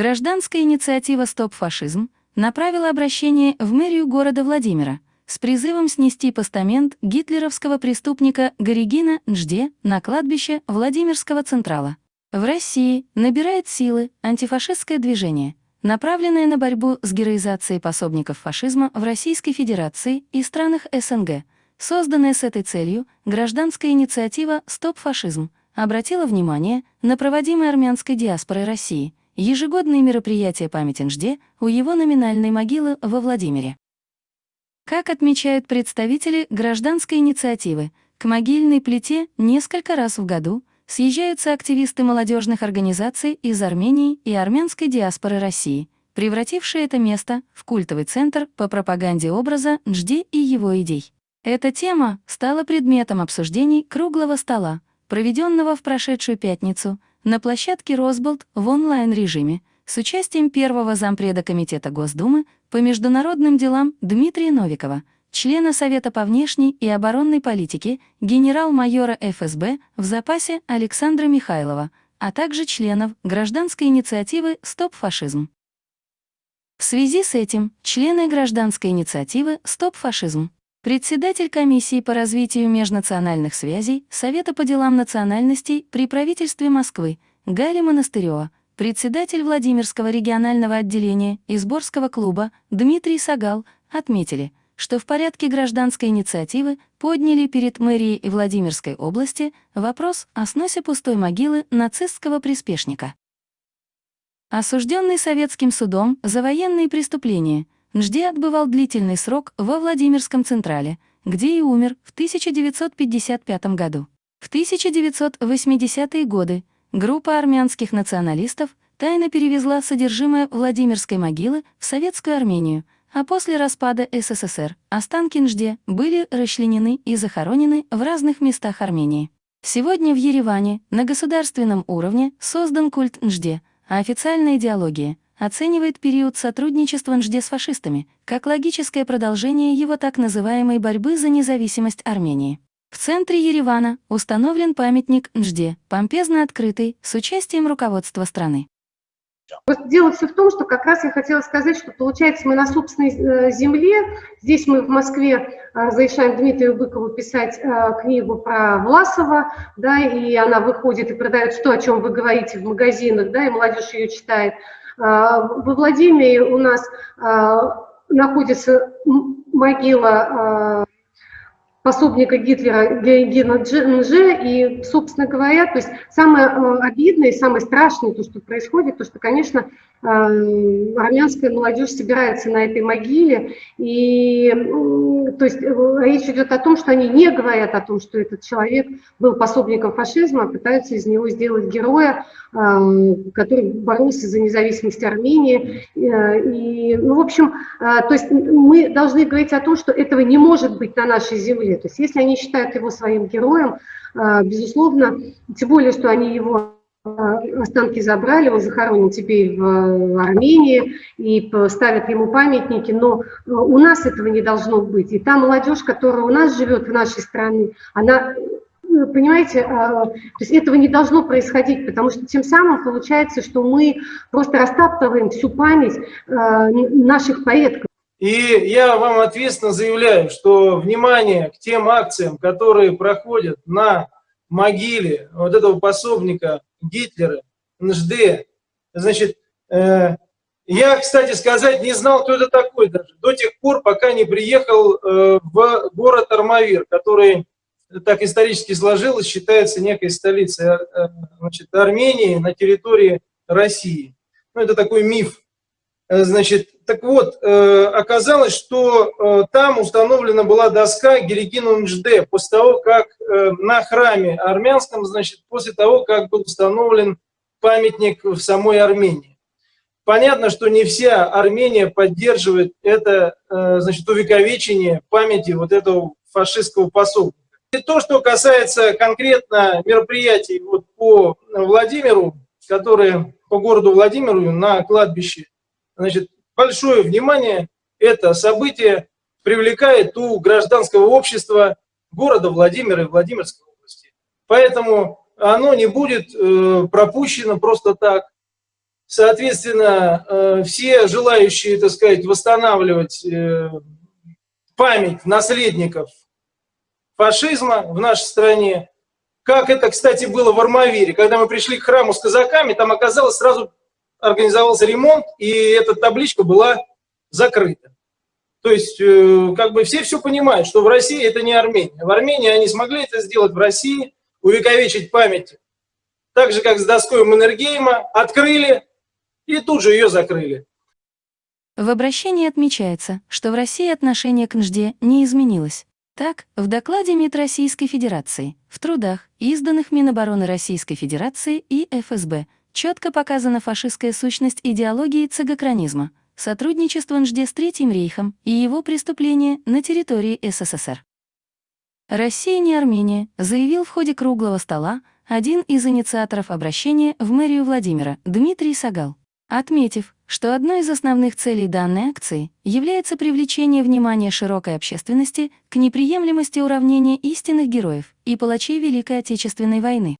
Гражданская инициатива «Стоп фашизм» направила обращение в мэрию города Владимира с призывом снести постамент гитлеровского преступника Горигина Нжде на кладбище Владимирского Централа. В России набирает силы антифашистское движение, направленное на борьбу с героизацией пособников фашизма в Российской Федерации и странах СНГ. Созданная с этой целью гражданская инициатива «Стоп фашизм» обратила внимание на проводимые армянской диаспорой России – ежегодные мероприятия памяти Нжде у его номинальной могилы во Владимире. Как отмечают представители гражданской инициативы, к могильной плите несколько раз в году съезжаются активисты молодежных организаций из Армении и армянской диаспоры России, превратившие это место в культовый центр по пропаганде образа Нжде и его идей. Эта тема стала предметом обсуждений круглого стола, проведенного в прошедшую пятницу – на площадке «Росболт» в онлайн-режиме с участием первого зампреда Комитета Госдумы по международным делам Дмитрия Новикова, члена Совета по внешней и оборонной политике, генерал-майора ФСБ в запасе Александра Михайлова, а также членов гражданской инициативы «Стоп фашизм». В связи с этим члены гражданской инициативы «Стоп фашизм» Председатель комиссии по развитию межнациональных связей Совета по делам национальностей при правительстве Москвы Галя Монастырева, председатель Владимирского регионального отделения Изборского клуба Дмитрий Сагал отметили, что в порядке гражданской инициативы подняли перед мэрией и Владимирской области вопрос о сносе пустой могилы нацистского приспешника. Осужденный советским судом за военные преступления – Нжди отбывал длительный срок во Владимирском Централе, где и умер в 1955 году. В 1980-е годы группа армянских националистов тайно перевезла содержимое Владимирской могилы в Советскую Армению, а после распада СССР останки Нжде были расчленены и захоронены в разных местах Армении. Сегодня в Ереване на государственном уровне создан культ Нжде, а официальная идеология — оценивает период сотрудничества Нжде с фашистами как логическое продолжение его так называемой борьбы за независимость Армении. В центре Еревана установлен памятник Нжде, помпезно открытый, с участием руководства страны. Дело все в том, что как раз я хотела сказать, что получается мы на собственной э, земле, здесь мы в Москве разрешаем Дмитрию Быкову писать э, книгу про Власова, да, и она выходит и продает то, о чем вы говорите в магазинах, да, и молодежь ее читает. А, во Владимире у нас а, находится могила а, пособника Гитлера Георгина Нже, и, собственно говоря, то есть самое обидное и самое страшное, то, что происходит, то, что, конечно, армянская молодежь собирается на этой могиле, и то есть э, речь идет о том, что они не говорят о том, что этот человек был пособником фашизма, а пытаются из него сделать героя, который боролся за независимость Армении. Э, и, ну, в общем, э, то есть мы должны говорить о том, что этого не может быть на нашей земле. То есть если они считают его своим героем, безусловно, тем более, что они его а, останки забрали, он захоронен теперь в Армении и ставят ему памятники, но э, у нас этого не должно быть. И та молодежь, которая у нас живет в нашей стране, она э, понимаете, а, то есть этого не должно происходить, потому что тем самым получается, что мы просто растаптываем всю память а, наших предков. И я вам ответственно заявляю, что внимание к тем акциям, которые проходят на могиле вот этого пособника Гитлера, НЖД. Значит, э, я, кстати сказать, не знал, кто это такой даже, до тех пор, пока не приехал э, в город Армавир, который, так исторически сложилось, считается некой столицей э, значит, Армении на территории России. Ну, это такой миф. Э, значит, так вот, э, оказалось, что э, там установлена была доска Герикину Нжде после того, как на храме армянском, значит, после того, как был установлен памятник в самой Армении. Понятно, что не вся Армения поддерживает это, значит, увековечение памяти вот этого фашистского пособника. И то, что касается конкретно мероприятий вот по Владимиру, которые по городу Владимиру на кладбище Значит, большое внимание это событие привлекает у гражданского общества города Владимира и Владимирской области. Поэтому оно не будет э, пропущено просто так. Соответственно, э, все желающие, так сказать, восстанавливать э, память наследников фашизма в нашей стране, как это, кстати, было в Армавире, когда мы пришли к храму с казаками, там оказалось сразу организовался ремонт, и эта табличка была закрыта. То есть, э, как бы все все понимают, что в России это не Армения. В Армении они смогли это сделать, в России увековечить память. Так же, как с доской Маннергейма, открыли и тут же ее закрыли. В обращении отмечается, что в России отношение к НЖД не изменилось. Так, в докладе МИД Российской Федерации, в трудах, изданных Минобороны Российской Федерации и ФСБ, четко показана фашистская сущность идеологии цигокранизма, сотрудничество НЖД с Третьим рейхом и его преступления на территории СССР. «Россия не Армения», заявил в ходе круглого стола один из инициаторов обращения в мэрию Владимира, Дмитрий Сагал отметив, что одной из основных целей данной акции является привлечение внимания широкой общественности к неприемлемости уравнения истинных героев и палачей Великой Отечественной войны.